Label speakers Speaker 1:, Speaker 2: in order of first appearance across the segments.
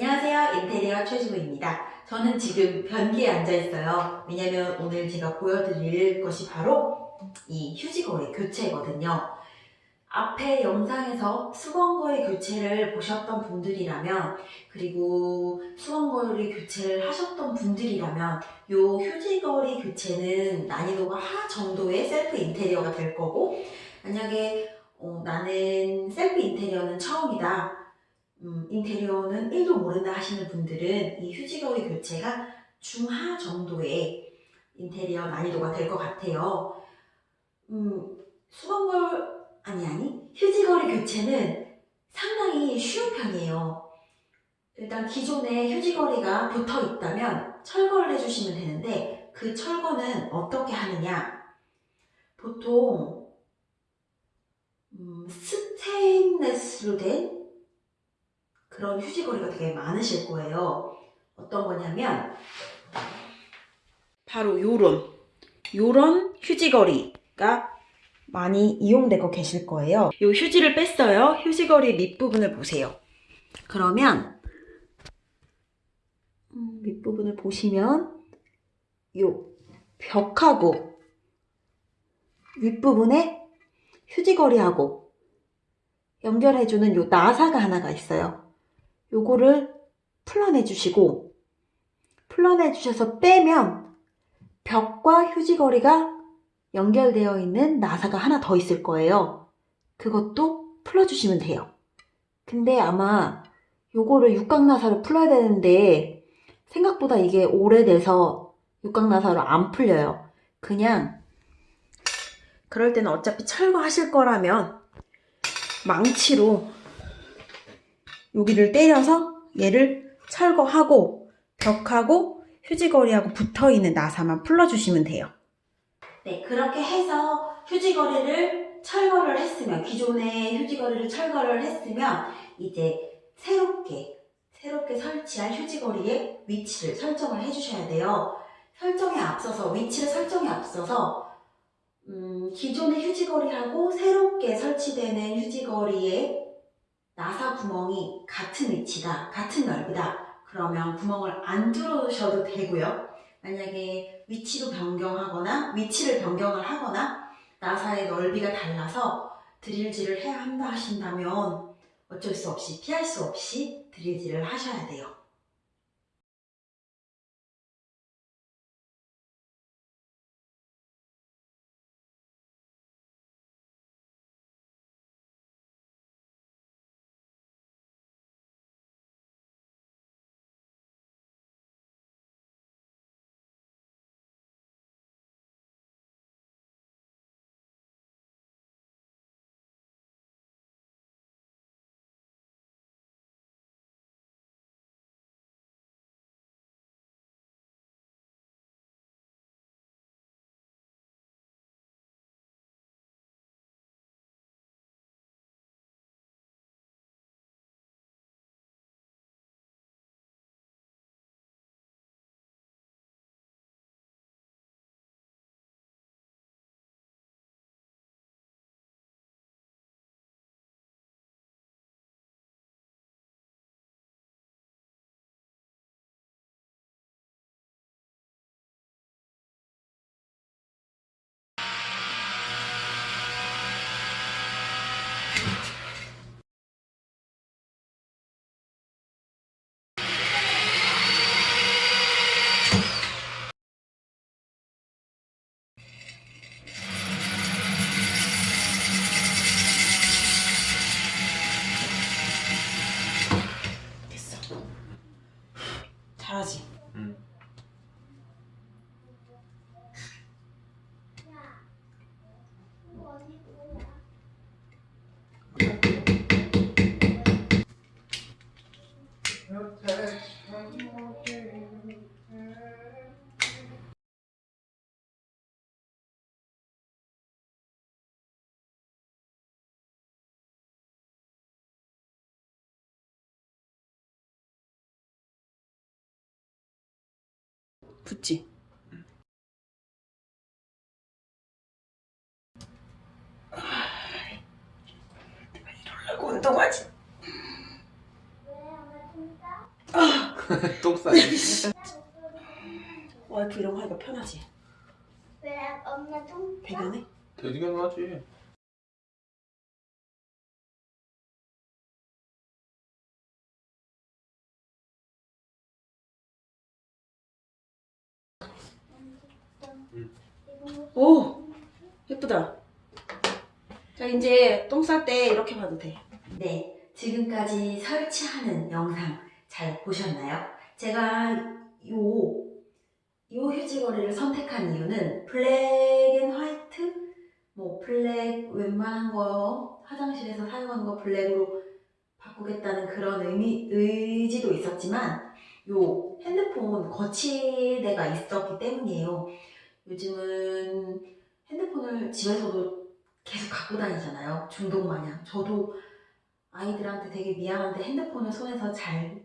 Speaker 1: 안녕하세요. 인테리어 최주부입니다. 저는 지금 변기에 앉아 있어요. 왜냐면 오늘 제가 보여드릴 것이 바로 이 휴지걸이 교체거든요. 앞에 영상에서 수건걸이 교체를 보셨던 분들이라면 그리고 수건걸이 교체를 하셨던 분들이라면 이 휴지걸이 교체는 난이도가 하 정도의 셀프 인테리어가 될 거고 만약에 어, 나는 셀프 인테리어는 처음이다 음, 인테리어는 1도 모른다 하시는 분들은 이 휴지거리 교체가 중하 정도의 인테리어 난이도가 될 것 같아요. 음, 수건걸 아니 아니 휴지거리 교체는 상당히 쉬운 편이에요. 일단 기존에 휴지거리가 붙어 있다면 철거를 해주시면 되는데 그 철거는 어떻게 하느냐? 보통 음, 스테인레스로 된 그런 휴지거리가 되게 많으실 거예요 어떤 거냐면 바로 요런 요런 휴지거리가 많이 이용되고 계실 거예요. 이 휴지를 뺐어요. 휴지거리 밑부분을 보세요. 그러면 음, 밑부분을 보시면 이 벽하고 윗부분에 휴지거리하고 연결해주는 요 나사가 하나가 있어요. 요거를 풀어내 주시고 풀어내 주셔서 빼면 벽과 휴지거리가 연결되어 있는 나사가 하나 더 있을 거예요. 그것도 풀어주시면 돼요. 근데 아마 요거를 육각나사로 풀어야 되는데 생각보다 이게 오래돼서 육각나사로 안 풀려요. 그냥 그럴 때는 어차피 철거하실 거라면 망치로 여기를 때려서 얘를 철거하고 벽하고 휴지거리하고 붙어있는 나사만 풀어주시면 돼요. 네, 그렇게 해서 휴지거리를 철거를 했으면 기존의 휴지거리를 철거를 했으면 이제 새롭게 새롭게 설치할 휴지거리의 위치를 설정을 해주셔야 돼요. 설정에 앞서서 위치를 설정에 앞서서 음, 기존의 휴지거리하고 새롭게 설치되는 휴지거리의 나사 구멍이 같은 위치다, 같은 넓이다. 그러면 구멍을 안 뚫으셔도 되고요. 만약에 위치로 변경하거나 위치를 변경을 하거나 나사의 넓이가 달라서 드릴질을 해야 한다 하신다면 어쩔 수 없이 피할 수 없이 드릴질을 하셔야 돼요. 붙지? 내가 이러려고 운동하지?
Speaker 2: 똥 싸네.
Speaker 1: 와이프 이런 거 하니까 편하지?
Speaker 3: 왜 엄마 똥 싸?
Speaker 1: 배변해?
Speaker 2: 되게 하지.
Speaker 1: 오! 예쁘다. 자, 이제 똥 쌀 때 이렇게 봐도 돼. 네. 지금까지 설치하는 영상 잘 보셨나요? 제가 요, 요 휴지걸이를 선택한 이유는 black and white? 뭐 black 웬만한 거 화장실에서 사용하는 거 black으로 바꾸겠다는 그런 의미, 의지도 있었지만 요 핸드폰 거치대가 있었기 때문이에요. 요즘은 핸드폰을 집에서도 계속 갖고 다니잖아요. 중독 마냥. 저도 아이들한테 되게 미안한데 핸드폰을 손에서 잘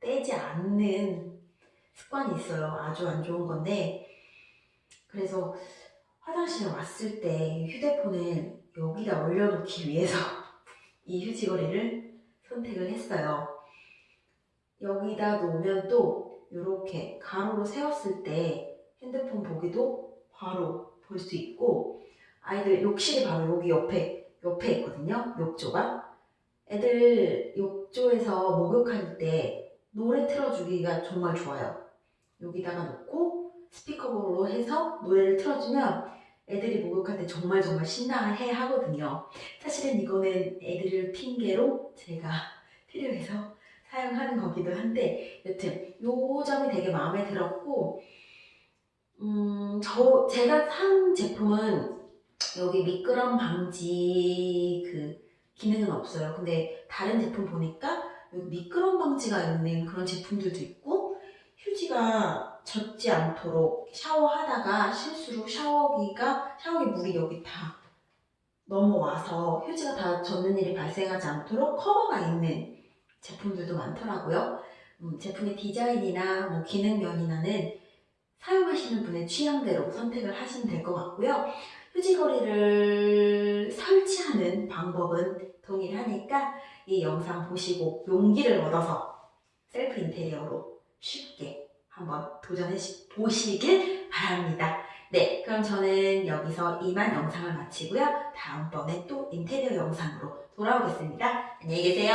Speaker 1: 떼지 않는 습관이 있어요. 아주 안 좋은 건데. 그래서 화장실에 왔을 때 휴대폰을 여기다 올려놓기 위해서 이 휴지거리를 선택을 했어요. 여기다 놓으면 또 이렇게 가로로 세웠을 때 핸드폰 보기도 바로 볼 수 있고 아이들 욕실이 바로 여기 옆에 옆에 있거든요 욕조가. 애들 욕조에서 목욕할 때 노래 틀어주기가 정말 좋아요. 여기다가 놓고 스피커로 해서 노래를 틀어주면 애들이 목욕할 때 정말 정말 신나해 하거든요. 사실은 이거는 애들을 핑계로 제가 필요해서 사용하는 거기도 한데 여튼 요 점이 되게 마음에 들었고 음, 저, 제가 산 제품은 여기 미끄럼 방지 그 기능은 없어요. 근데 다른 제품 보니까 미끄럼 방지가 있는 그런 제품들도 있고 휴지가 젖지 않도록 샤워하다가 실수로 샤워기가 샤워기 물이 여기 다 넘어와서 휴지가 다 젖는 일이 발생하지 않도록 커버가 있는 제품들도 많더라고요. 음, 제품의 디자인이나 뭐 기능 면이나는 사용하시는 분의 취향대로 선택을 하시면 될 것 같고요. 휴지거리를 설치하는 방법은 동일하니까 이 영상 보시고 용기를 얻어서 셀프 인테리어로 쉽게 한번 도전해 보시길 바랍니다. 네, 그럼 저는 여기서 이만 영상을 마치고요. 다음번에 또 인테리어 영상으로 돌아오겠습니다. 안녕히 계세요.